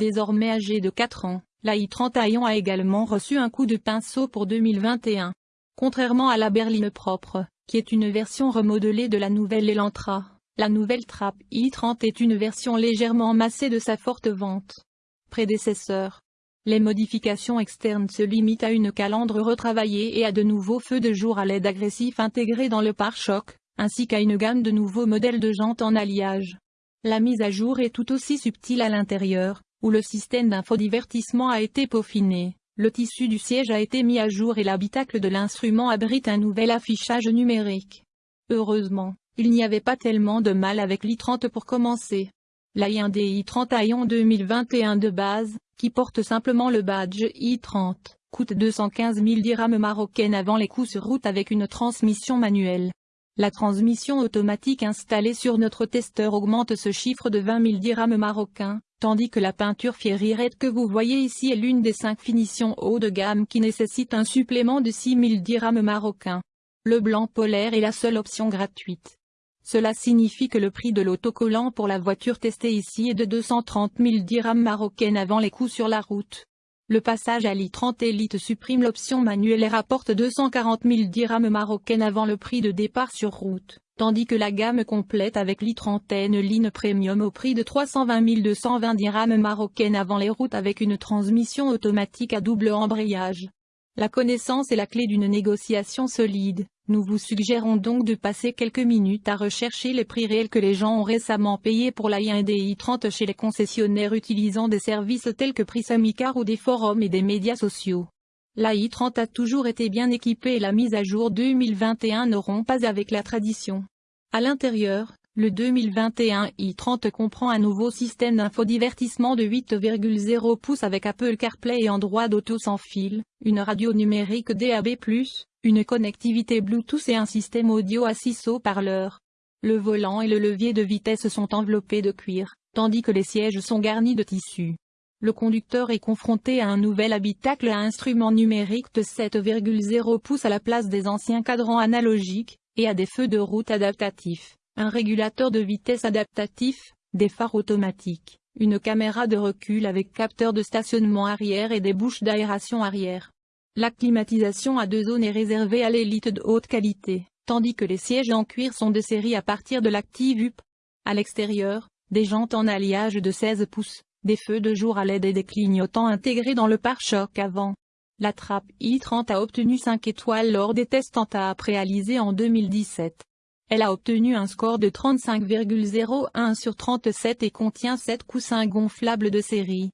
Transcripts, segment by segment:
Désormais âgée de 4 ans, la i30 a également reçu un coup de pinceau pour 2021. Contrairement à la berline propre, qui est une version remodelée de la nouvelle Elantra, la nouvelle Trap i30 est une version légèrement massée de sa forte vente prédécesseur. Les modifications externes se limitent à une calandre retravaillée et à de nouveaux feux de jour à LED agressif intégrés dans le pare-choc, ainsi qu'à une gamme de nouveaux modèles de jantes en alliage. La mise à jour est tout aussi subtile à l'intérieur, où le système d'infodivertissement a été peaufiné. Le tissu du siège a été mis à jour et l'habitacle de l'instrument abrite un nouvel affichage numérique. Heureusement, il n'y avait pas tellement de mal avec l'i30 pour commencer. La i1D i30 Aion 2021 de base, qui porte simplement le badge i30, coûte 215 000 dirhams marocaines avant les coûts sur route avec une transmission manuelle. La transmission automatique installée sur notre testeur augmente ce chiffre de 20 000 dirhams marocains, tandis que la peinture Fiery Red que vous voyez ici est l'une des cinq finitions haut de gamme qui nécessite un supplément de 6 000 dirhams marocains. Le blanc polaire est la seule option gratuite. Cela signifie que le prix de l'autocollant pour la voiture testée ici est de 230 000 dirhams marocaines avant les coûts sur la route. Le passage à l'i30 Elite supprime l'option manuelle et rapporte 240 000 dirhams marocaines avant le prix de départ sur route, tandis que la gamme complète avec l'i30 Line Premium au prix de 320 220 dirhams marocaines avant les routes avec une transmission automatique à double embrayage. La connaissance est la clé d'une négociation solide. Nous vous suggérons donc de passer quelques minutes à rechercher les prix réels que les gens ont récemment payés pour la i 30 chez les concessionnaires utilisant des services tels que Prisamicar ou des forums et des médias sociaux. La i30 a toujours été bien équipée et la mise à jour 2021 n'auront pas avec la tradition. À l'intérieur, le 2021 i30 comprend un nouveau système d'infodivertissement de 8,0 pouces avec Apple CarPlay et Android Auto sans fil, une radio numérique DAB+, une connectivité Bluetooth et un système audio à 6 haut-parleurs. Le volant et le levier de vitesse sont enveloppés de cuir, tandis que les sièges sont garnis de tissu. Le conducteur est confronté à un nouvel habitacle à instrument numérique de 7,0 pouces à la place des anciens cadrans analogiques, et à des feux de route adaptatifs, un régulateur de vitesse adaptatif, des phares automatiques, une caméra de recul avec capteur de stationnement arrière et des bouches d'aération arrière. La climatisation à deux zones est réservée à l'élite de haute qualité, tandis que les sièges en cuir sont de série à partir de l'Active UP. À l'extérieur, des jantes en alliage de 16 pouces, des feux de jour à l'aide et des clignotants intégrés dans le pare-choc avant. La trappe i30 a obtenu 5 étoiles lors des tests en TAP réalisés en 2017. Elle a obtenu un score de 35,01 sur 37 et contient 7 coussins gonflables de série.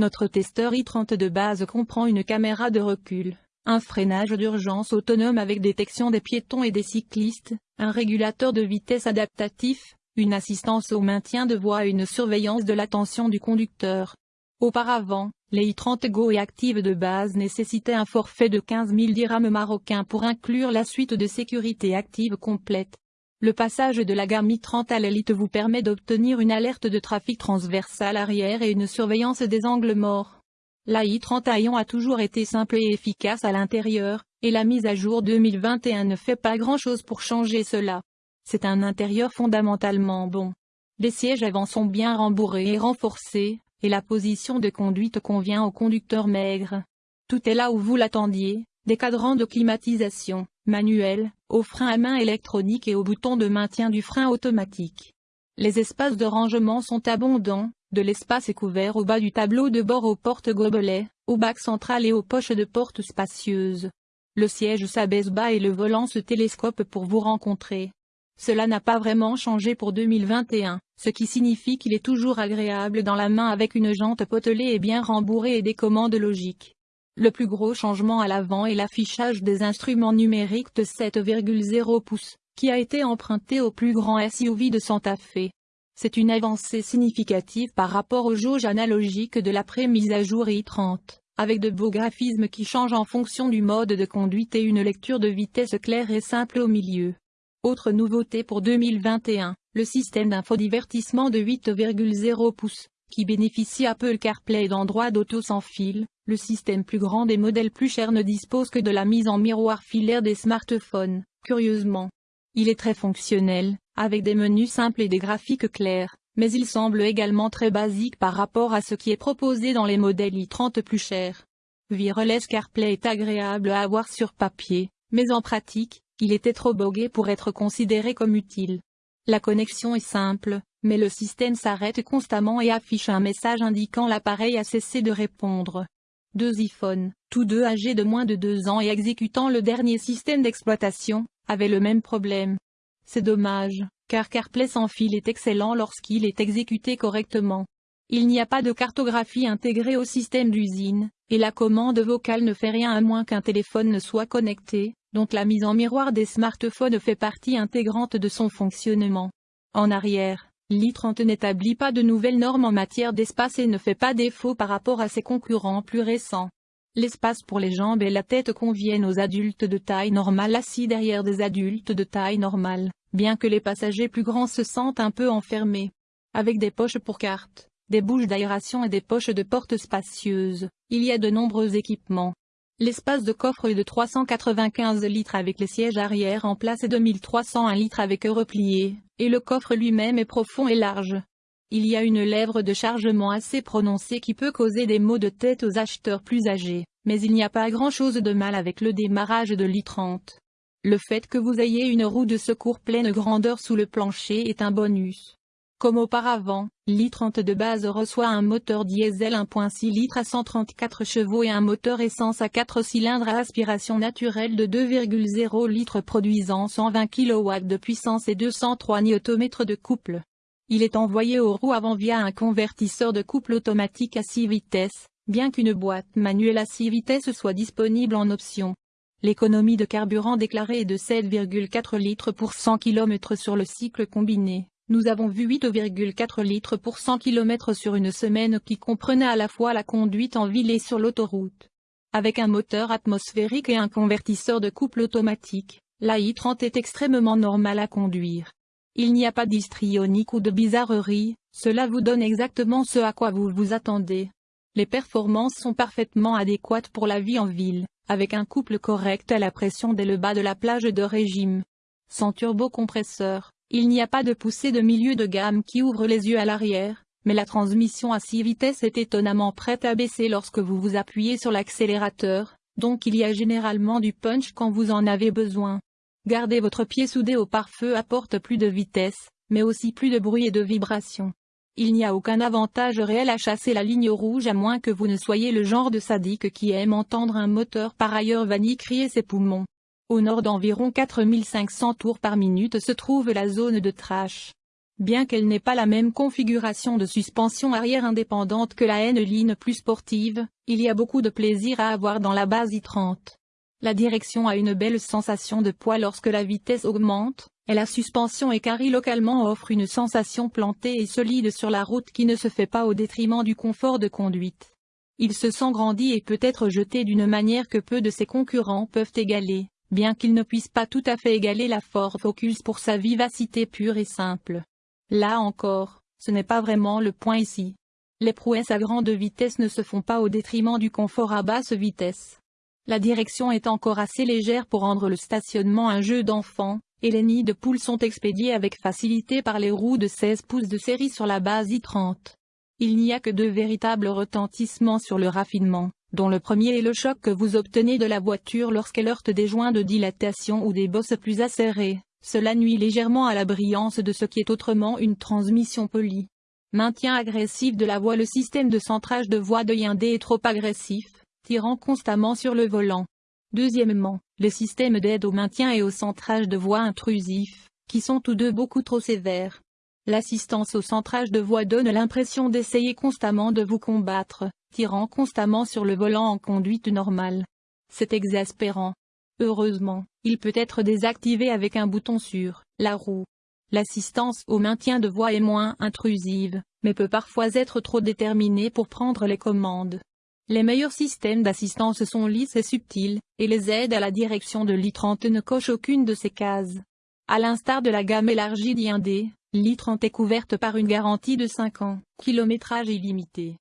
Notre testeur i30 de base comprend une caméra de recul, un freinage d'urgence autonome avec détection des piétons et des cyclistes, un régulateur de vitesse adaptatif, une assistance au maintien de voie et une surveillance de l'attention du conducteur. Auparavant, les i30 Go et Active de base nécessitaient un forfait de 15 000 dirhams marocains pour inclure la suite de sécurité active complète. Le passage de la gamme i30 à l'élite vous permet d'obtenir une alerte de trafic transversal arrière et une surveillance des angles morts. La i30 Ion a toujours été simple et efficace à l'intérieur, et la mise à jour 2021 ne fait pas grand-chose pour changer cela. C'est un intérieur fondamentalement bon. Les sièges avant sont bien rembourrés et renforcés, et la position de conduite convient au conducteur maigre. Tout est là où vous l'attendiez, des cadrans de climatisation, manuels, au frein à main électronique et au bouton de maintien du frein automatique. Les espaces de rangement sont abondants, de l'espace est couvert au bas du tableau de bord aux portes gobelets, au bac central et aux poches de portes spacieuses. Le siège s'abaisse bas et le volant se télescope pour vous rencontrer. Cela n'a pas vraiment changé pour 2021, ce qui signifie qu'il est toujours agréable dans la main avec une jante potelée et bien rembourrée et des commandes logiques. Le plus gros changement à l'avant est l'affichage des instruments numériques de 7,0 pouces, qui a été emprunté au plus grand SUV de Santa Fe. C'est une avancée significative par rapport aux jauges analogiques de l'après-mise à jour i30, avec de beaux graphismes qui changent en fonction du mode de conduite et une lecture de vitesse claire et simple au milieu. Autre nouveauté pour 2021, le système d'infodivertissement de 8,0 pouces, qui bénéficie Apple CarPlay d'Android Auto sans fil, le système plus grand des modèles plus chers ne dispose que de la mise en miroir filaire des smartphones, curieusement. Il est très fonctionnel, avec des menus simples et des graphiques clairs, mais il semble également très basique par rapport à ce qui est proposé dans les modèles i30 plus chers. Wireless CarPlay est agréable à avoir sur papier, mais en pratique, il était trop bogué pour être considéré comme utile. La connexion est simple, mais le système s'arrête constamment et affiche un message indiquant l'appareil a cessé de répondre. Deux iPhones, tous deux âgés de moins de deux ans et exécutant le dernier système d'exploitation, avaient le même problème. C'est dommage, car CarPlay sans fil est excellent lorsqu'il est exécuté correctement. Il n'y a pas de cartographie intégrée au système d'usine, et la commande vocale ne fait rien à moins qu'un téléphone ne soit connecté, donc la mise en miroir des smartphones fait partie intégrante de son fonctionnement. En arrière, l'I30 n'établit pas de nouvelles normes en matière d'espace et ne fait pas défaut par rapport à ses concurrents plus récents. L'espace pour les jambes et la tête conviennent aux adultes de taille normale assis derrière des adultes de taille normale, bien que les passagers plus grands se sentent un peu enfermés. Avec des poches pour cartes, des bouches d'aération et des poches de porte spacieuses, il y a de nombreux équipements. L'espace de coffre est de 395 litres avec les sièges arrière en place et 2301 litres avec eux repliés, et le coffre lui-même est profond et large. Il y a une lèvre de chargement assez prononcée qui peut causer des maux de tête aux acheteurs plus âgés, mais il n'y a pas grand-chose de mal avec le démarrage de l'i30. Le fait que vous ayez une roue de secours pleine grandeur sous le plancher est un bonus. Comme auparavant, l'i30 de base reçoit un moteur diesel 1.6 litres à 134 chevaux et un moteur essence à 4 cylindres à aspiration naturelle de 2,0 litres produisant 120 kW de puissance et 203 Nm de couple. Il est envoyé aux roues avant via un convertisseur de couple automatique à 6 vitesses, bien qu'une boîte manuelle à 6 vitesses soit disponible en option. L'économie de carburant déclarée est de 7,4 litres pour 100 km sur le cycle combiné. Nous avons vu 8,4 litres pour 100 km sur une semaine qui comprenait à la fois la conduite en ville et sur l'autoroute. Avec un moteur atmosphérique et un convertisseur de couple automatique, la i30 est extrêmement normale à conduire. Il n'y a pas d'histrionique ou de bizarrerie, cela vous donne exactement ce à quoi vous vous attendez. Les performances sont parfaitement adéquates pour la vie en ville, avec un couple correct à la pression dès le bas de la plage de régime. Sans turbocompresseur, il n'y a pas de poussée de milieu de gamme qui ouvre les yeux à l'arrière, mais la transmission à 6 vitesses est étonnamment prête à baisser lorsque vous vous appuyez sur l'accélérateur, donc il y a généralement du punch quand vous en avez besoin. Garder votre pied soudé au pare-feu apporte plus de vitesse, mais aussi plus de bruit et de vibration. Il n'y a aucun avantage réel à chasser la ligne rouge à moins que vous ne soyez le genre de sadique qui aime entendre un moteur par ailleurs vanille crier ses poumons. Au nord d'environ 4500 tours par minute se trouve la zone de trash. Bien qu'elle n'ait pas la même configuration de suspension arrière indépendante que la N-Line plus sportive, il y a beaucoup de plaisir à avoir dans la base i30. La direction a une belle sensation de poids lorsque la vitesse augmente, et la suspension écarrie localement offre une sensation plantée et solide sur la route qui ne se fait pas au détriment du confort de conduite. Il se sent grandi et peut être jeté d'une manière que peu de ses concurrents peuvent égaler bien qu'il ne puisse pas tout à fait égaler la Ford Focus pour sa vivacité pure et simple. Là encore, ce n'est pas vraiment le point ici. Les prouesses à grande vitesse ne se font pas au détriment du confort à basse vitesse. La direction est encore assez légère pour rendre le stationnement un jeu d'enfant, et les nids de poules sont expédiés avec facilité par les roues de 16 pouces de série sur la base i30. Il n'y a que deux véritables retentissements sur le raffinement dont le premier est le choc que vous obtenez de la voiture lorsqu'elle heurte des joints de dilatation ou des bosses plus acérées. Cela nuit légèrement à la brillance de ce qui est autrement une transmission polie. Maintien agressif de la voie Le système de centrage de voie de Hyundai est trop agressif, tirant constamment sur le volant. Deuxièmement, le système d'aide au maintien et au centrage de voie intrusif, qui sont tous deux beaucoup trop sévères. L'assistance au centrage de voie donne l'impression d'essayer constamment de vous combattre, tirant constamment sur le volant en conduite normale. C'est exaspérant. Heureusement, il peut être désactivé avec un bouton sur la roue. L'assistance au maintien de voie est moins intrusive, mais peut parfois être trop déterminée pour prendre les commandes. Les meilleurs systèmes d'assistance sont lisses et subtils, et les aides à la direction de l'i30 ne cochent aucune de ces cases. À l'instar de la gamme élargie d'Hyundai, l'i30 est couverte par une garantie de 5 ans, kilométrage illimité.